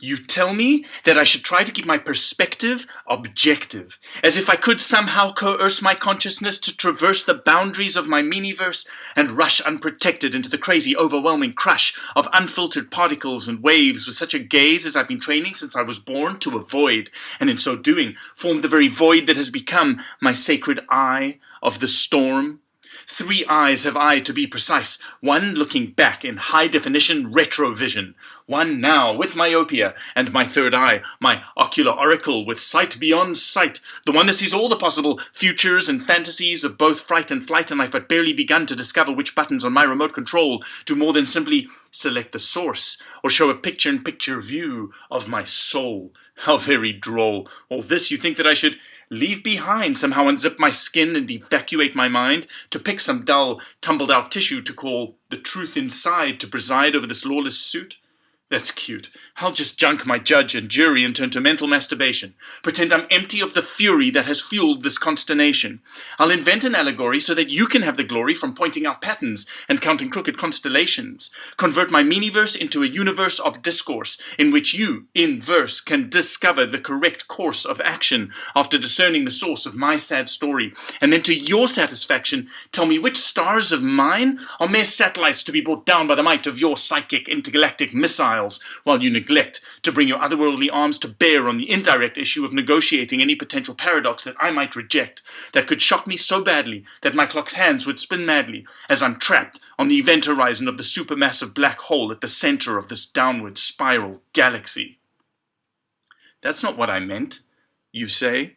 You tell me that I should try to keep my perspective objective, as if I could somehow coerce my consciousness to traverse the boundaries of my miniverse and rush unprotected into the crazy, overwhelming crush of unfiltered particles and waves with such a gaze as I've been training since I was born to avoid, and in so doing form the very void that has become my sacred eye of the storm Three eyes have I, to be precise. One looking back in high definition retrovision. One now with myopia. And my third eye, my ocular oracle with sight beyond sight. The one that sees all the possible futures and fantasies of both fright and flight. And I've but barely begun to discover which buttons on my remote control do more than simply select the source or show a picture in picture view of my soul. How very droll. All this you think that I should leave behind, somehow unzip my skin and evacuate my mind, to pick some dull, tumbled out tissue to call the truth inside to preside over this lawless suit? That's cute. I'll just junk my judge and jury and turn to mental masturbation. Pretend I'm empty of the fury that has fueled this consternation. I'll invent an allegory so that you can have the glory from pointing out patterns and counting crooked constellations. Convert my miniverse into a universe of discourse in which you, in verse, can discover the correct course of action after discerning the source of my sad story. And then to your satisfaction, tell me which stars of mine are mere satellites to be brought down by the might of your psychic intergalactic while you neglect to bring your otherworldly arms to bear on the indirect issue of negotiating any potential paradox that I might reject, that could shock me so badly that my clock's hands would spin madly as I'm trapped on the event horizon of the supermassive black hole at the center of this downward spiral galaxy. That's not what I meant, you say.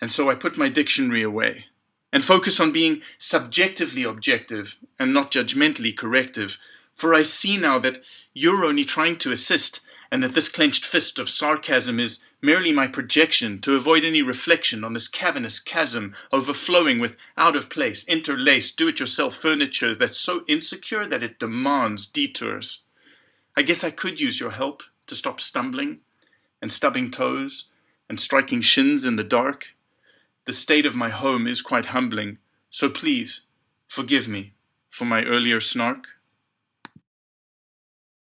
And so I put my dictionary away and focus on being subjectively objective and not judgmentally corrective, for I see now that you're only trying to assist, and that this clenched fist of sarcasm is merely my projection to avoid any reflection on this cavernous chasm overflowing with out-of-place, interlaced, do-it-yourself furniture that's so insecure that it demands detours. I guess I could use your help to stop stumbling and stubbing toes and striking shins in the dark. The state of my home is quite humbling, so please forgive me for my earlier snark.